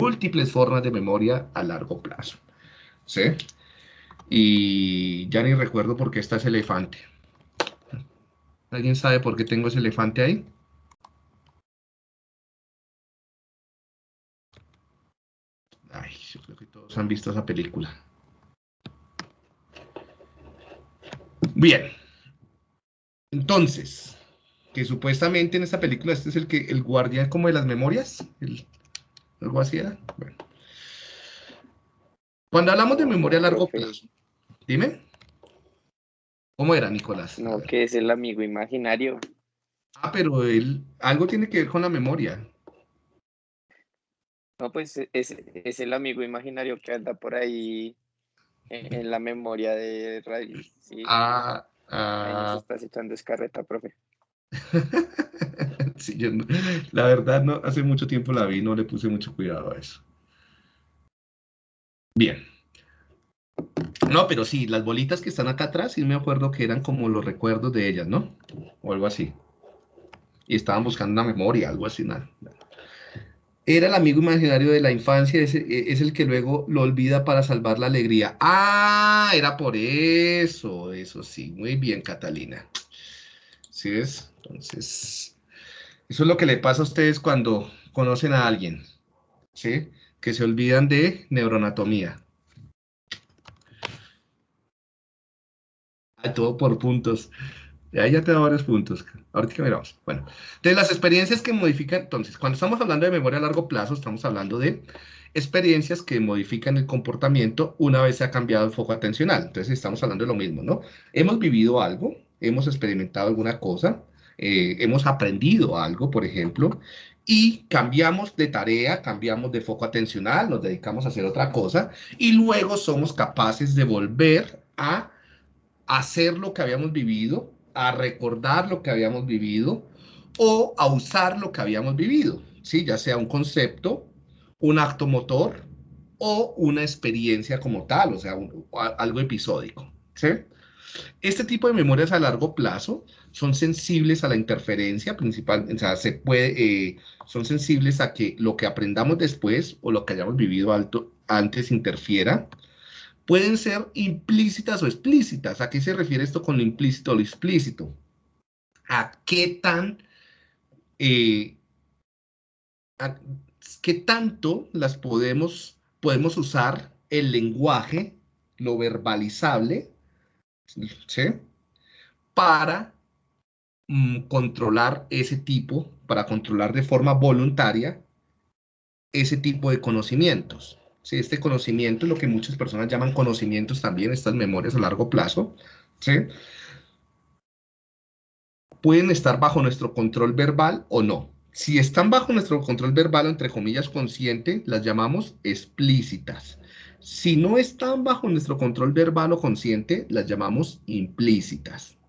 múltiples formas de memoria a largo plazo. ¿Sí? Y ya ni recuerdo por qué está ese elefante. ¿Alguien sabe por qué tengo ese elefante ahí? Ay, yo creo que todos han visto esa película. Bien. Entonces, que supuestamente en esta película este es el que el guardián como de las memorias, algo así era. Bueno. Cuando hablamos de memoria a largo plazo, dime. ¿Cómo era, Nicolás? No, que es el amigo imaginario. Ah, pero él, algo tiene que ver con la memoria. No, pues es, es el amigo imaginario que anda por ahí en, la memoria de Radio. Ah, ah. Ahí estás echando escarreta, profe. sí, yo la verdad, no, hace mucho tiempo la vi, no le puse mucho cuidado a eso. Bien. No, pero sí, las bolitas que están acá atrás, sí me acuerdo que eran como los recuerdos de ellas, ¿no? O algo así. Y estaban buscando una memoria, algo así, nada. Era el amigo imaginario de la infancia, es, es, el que luego lo olvida para salvar la alegría. Ah, era por eso, eso sí. Muy bien, Catalina. ¿Sí es? Entonces, eso es lo que le pasa a ustedes cuando conocen a alguien, ¿sí? Que se olvidan de neuroanatomía. todo por puntos. Ahí ya te da varios puntos. Ahorita miramos. Bueno, de las experiencias que modifican, entonces, cuando estamos hablando de memoria a largo plazo, estamos hablando de experiencias que modifican el comportamiento una vez se ha cambiado el foco atencional. Entonces, estamos hablando de lo mismo, ¿no? Hemos vivido algo, hemos experimentado alguna cosa, eh, hemos aprendido algo, por ejemplo, y cambiamos de tarea, cambiamos de foco atencional, nos dedicamos a hacer otra cosa, y luego somos capaces de volver a hacer lo que habíamos vivido, a recordar lo que habíamos vivido o a usar lo que habíamos vivido, ¿sí? ya sea un concepto, un acto motor o una experiencia como tal, o sea, algo episódico. Este tipo de memorias a largo plazo son sensibles a la interferencia principal, o sea, se puede, eh, son sensibles a que lo que aprendamos después o lo que hayamos vivido alto, antes interfiera pueden ser implícitas o explícitas. ¿A qué se refiere esto con lo implícito o lo explícito? ¿A qué tan, eh, qué tanto las podemos, podemos usar el lenguaje, lo verbalizable, ¿sí? Para mm, controlar ese tipo, para controlar de forma voluntaria ese tipo de conocimientos. ¿sí? Este conocimiento, lo que muchas personas llaman conocimientos también, estas memorias a largo plazo, ¿sí? pueden estar bajo nuestro control verbal o no. Si están bajo nuestro control verbal, entre comillas, consciente, las llamamos explícitas. Si no están bajo nuestro control verbal o consciente, las llamamos implícitas.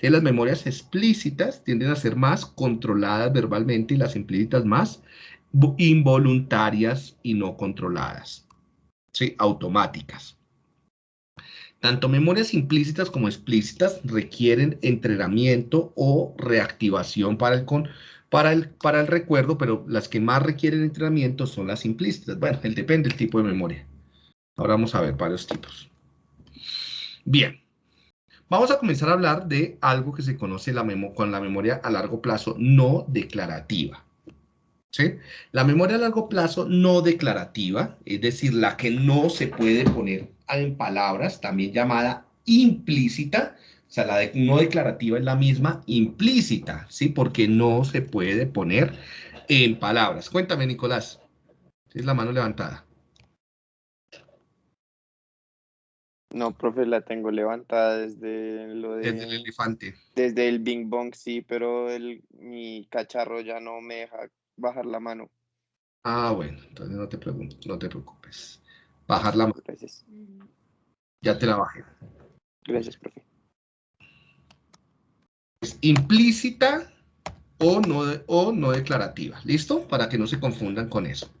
Las memorias explícitas tienden a ser más controladas verbalmente y las implícitas más involuntarias y no controladas, ¿sí? automáticas. Tanto memorias implícitas como explícitas requieren entrenamiento o reactivación para el, para, el, para el recuerdo, pero las que más requieren entrenamiento son las implícitas. Bueno, depende del tipo de memoria. Ahora vamos a ver varios tipos. Bien, vamos a comenzar a hablar de algo que se conoce con la memoria a largo plazo no declarativa. La memoria a largo plazo no declarativa, es decir, la que no se puede poner en palabras, también llamada implícita, o sea, la de no declarativa es la misma implícita, ¿sí? Porque no se puede poner en palabras. Cuéntame, Nicolás. Es la mano levantada. No, profe, la tengo levantada desde lo de... Desde el elefante. Desde el Bing Bong, sí, pero el, mi cacharro ya no me deja bajar la mano. Ah, bueno, entonces no te, pregunto, no te preocupes. Bajar la mano. Gracias. Ya te la bajé. Gracias, profe. Es implícita o no, o no declarativa. ¿Listo? Para que no se confundan con eso.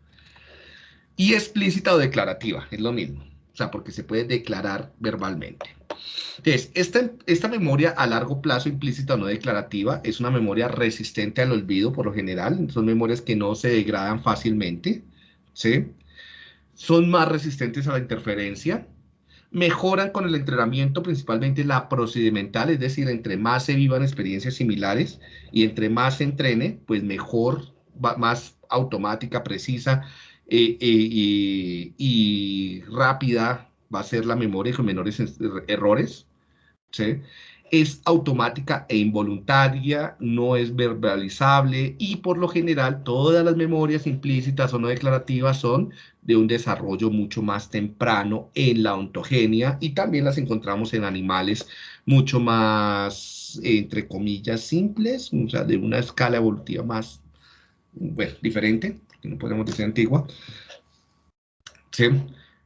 Y explícita o declarativa, es lo mismo. O sea, porque se puede declarar verbalmente. Entonces, esta, esta memoria a largo plazo implícita o no declarativa es una memoria resistente al olvido por lo general. Son memorias que no se degradan fácilmente. ¿sí? Son más resistentes a la interferencia, mejoran con el entrenamiento, principalmente la procedimental, es decir, entre más se vivan experiencias similares y entre más se entrene, pues mejor, más automática, precisa eh, eh, y, rápida va a ser la memoria con menores errores. ¿sí? Es automática e involuntaria, no es verbalizable y por lo general todas las memorias implícitas o no declarativas son de un desarrollo mucho más temprano en la ontogenia y también las encontramos en animales mucho más, entre comillas, simples, o sea, de una escala evolutiva más, bueno, diferente, que no podemos decir antigua. ¿Sí?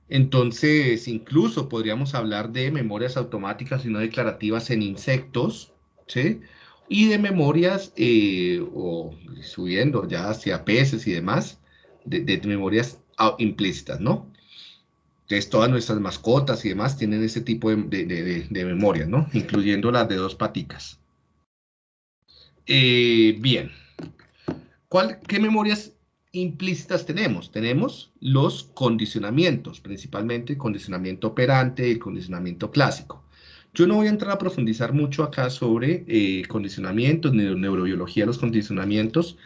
Entonces, incluso podríamos hablar de memorias automáticas y no declarativas en insectos, ¿sí? Y de memorias, eh, o subiendo ya hacia peces y demás, de memorias implícitas, ¿no? Entonces, todas nuestras mascotas y demás tienen ese tipo de, de, memoria, ¿no? Incluyendo las de dos paticas. Eh, bien. ¿Cuál, ¿Qué memorias implícitas tenemos? Tenemos los condicionamientos, principalmente el condicionamiento operante y el condicionamiento clásico. Yo no voy a entrar a profundizar mucho acá sobre eh, condicionamientos, neurobiología de los condicionamientos,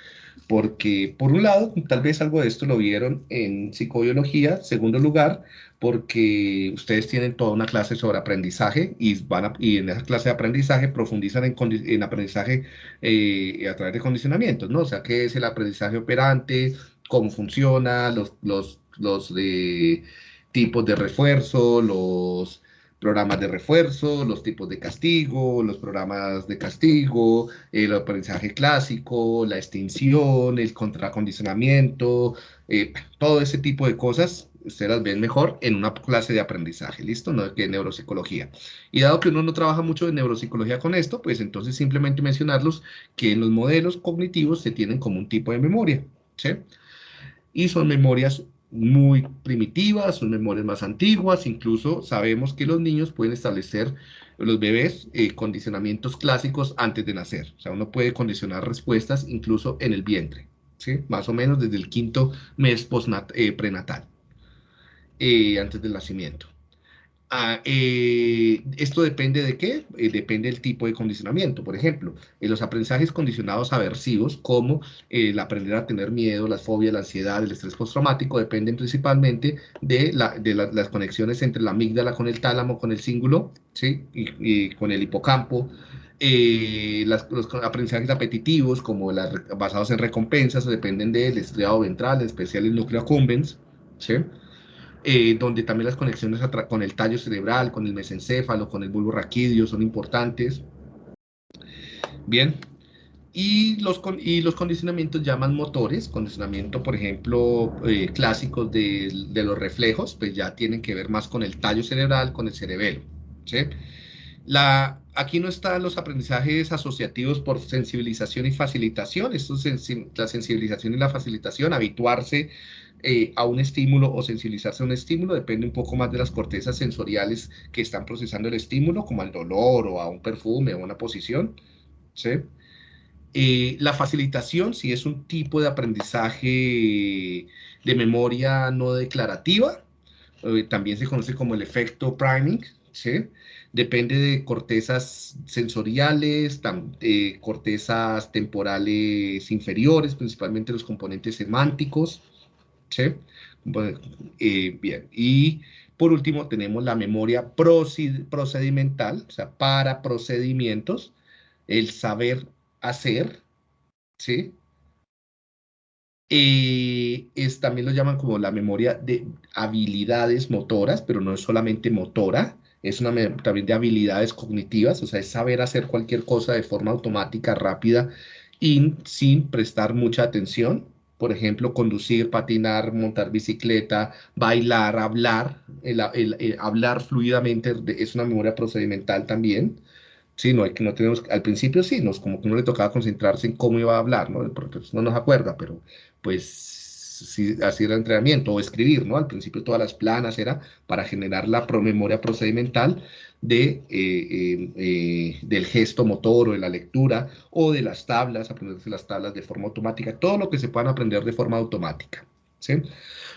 porque por un lado, tal vez algo de esto lo vieron en psicobiología, segundo lugar, porque ustedes tienen toda una clase sobre aprendizaje y, van y en esa clase de aprendizaje profundizan en, en aprendizaje eh, a través de condicionamientos, ¿no? O sea, qué es el aprendizaje operante, cómo funciona, los, los, los de tipos de refuerzo, los programas de refuerzo, los tipos de castigo, los programas de castigo, el aprendizaje clásico, la extinción, el contracondicionamiento, eh, todo ese tipo de cosas, ustedes las ven mejor en una clase de aprendizaje, ¿listo? No que neuropsicología. Y dado que uno no trabaja mucho en neuropsicología con esto, pues entonces simplemente mencionarlos que en los modelos cognitivos se tienen como un tipo de memoria, ¿sí? Y son memorias muy primitivas, son memorias más antiguas, incluso sabemos que los niños pueden establecer, los bebés, eh, condicionamientos clásicos antes de nacer. O sea, uno puede condicionar respuestas incluso en el vientre, ¿sí? Más o menos desde el quinto mes eh, prenatal, eh, antes del nacimiento. Ah, eh, esto depende de qué? Eh, depende del tipo de condicionamiento. Por ejemplo, los aprendizajes condicionados aversivos, como el aprender a tener miedo, las fobias, la ansiedad, el estrés postraumático, dependen principalmente de, las conexiones entre la amígdala con el tálamo, con el cíngulo, ¿sí? y, con el hipocampo. Eh, los aprendizajes apetitivos, como basados en recompensas, dependen del estriado ventral, en especial el núcleo accumbens, ¿sí? Eh, donde también las conexiones con el tallo cerebral, con el mesencéfalo, con el bulbo raquídeo son importantes. Bien, y los, y los condicionamientos llaman motores, condicionamiento, por ejemplo, eh, clásicos de, los reflejos, pues ya tienen que ver más con el tallo cerebral, con el cerebelo. ¿sí? La, aquí no están los aprendizajes asociativos por sensibilización y facilitación. Esto es la sensibilización y la facilitación, habituarse eh, a un estímulo o sensibilizarse a un estímulo, depende un poco más de las cortezas sensoriales que están procesando el estímulo, como al dolor o a un perfume o una posición. ¿sí? Eh, la facilitación, si es un tipo de aprendizaje de memoria no declarativa, eh, también se conoce como el efecto priming, depende de cortezas sensoriales, cortezas temporales inferiores, principalmente los componentes semánticos, ¿sí? Eh, bien, y por último tenemos la memoria procedimental, o sea, para procedimientos, el saber hacer, ¿sí? Es, también lo llaman como la memoria de habilidades motoras, pero no es solamente motora, es una también de habilidades cognitivas, o sea, es saber hacer cualquier cosa de forma automática, rápida y sin prestar mucha atención, por ejemplo, conducir, patinar, montar bicicleta, bailar, hablar, el, hablar fluidamente es una memoria procedimental también. Sí, no, hay que no tenemos, al principio sí, nos, como que no le tocaba concentrarse en cómo iba a hablar, ¿no? Porque no nos acuerda, pero pues si, así era el entrenamiento, o escribir, ¿no? Al principio todas las planas era para generar la memoria procedimental de, eh, eh, del gesto motor o de la lectura, o de las tablas, aprenderse las tablas de forma automática, todo lo que se puedan aprender de forma automática.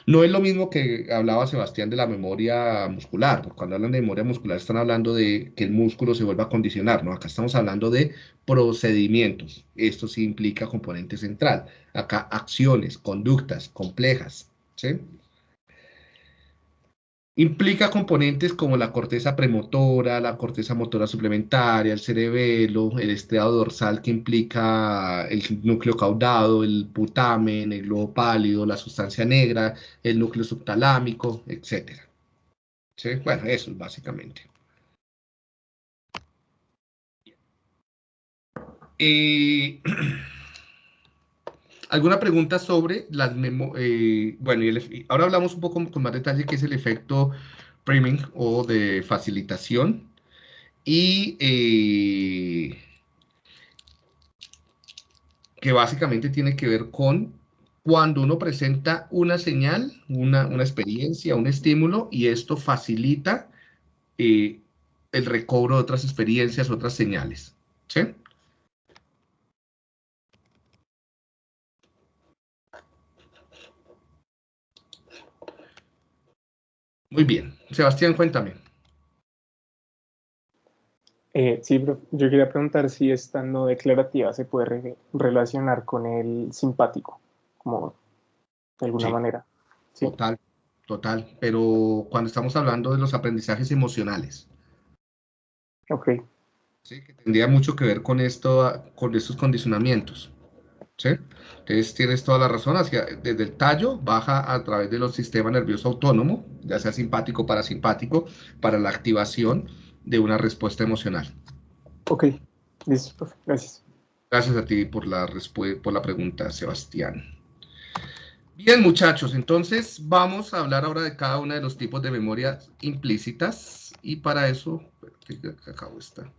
No es lo mismo que hablaba Sebastián de la memoria muscular, porque cuando hablan de memoria muscular están hablando de que el músculo se vuelva a condicionar, ¿no? Acá estamos hablando de procedimientos, esto sí implica componente central, acá acciones, conductas complejas, ¿sí? Implica componentes como la corteza premotora, la corteza motora suplementaria, el cerebelo, el estriado dorsal que implica el núcleo caudado, el putamen, el globo pálido, la sustancia negra, el núcleo subtalámico, etc. ¿Sí? Bueno, eso es básicamente. Eh, ¿Alguna pregunta sobre las memorias? Eh, bueno, ahora hablamos un poco con más detalle qué es el efecto priming o de facilitación. Y eh, que básicamente tiene que ver con cuando uno presenta una señal, una, experiencia, un estímulo, y esto facilita eh, el recobro de otras experiencias, otras señales. ¿Sí? Muy bien. Sebastián, cuéntame. Eh, sí, yo quería preguntar si esta no declarativa se puede relacionar con el simpático, como de alguna manera. Total, total. Pero cuando estamos hablando de los aprendizajes emocionales. Ok. Sí, que tendría mucho que ver con esto, con estos condicionamientos. ¿Sí? Entonces tienes toda la razón, hacia, desde el tallo baja a través de los sistemas nervioso autónomo, ya sea simpático o parasimpático, para la activación de una respuesta emocional. Ok, listo, gracias. Gracias a ti por la, por la pregunta, Sebastián. Bien, muchachos, entonces vamos a hablar ahora de cada uno de los tipos de memorias implícitas y para eso, acabo esta.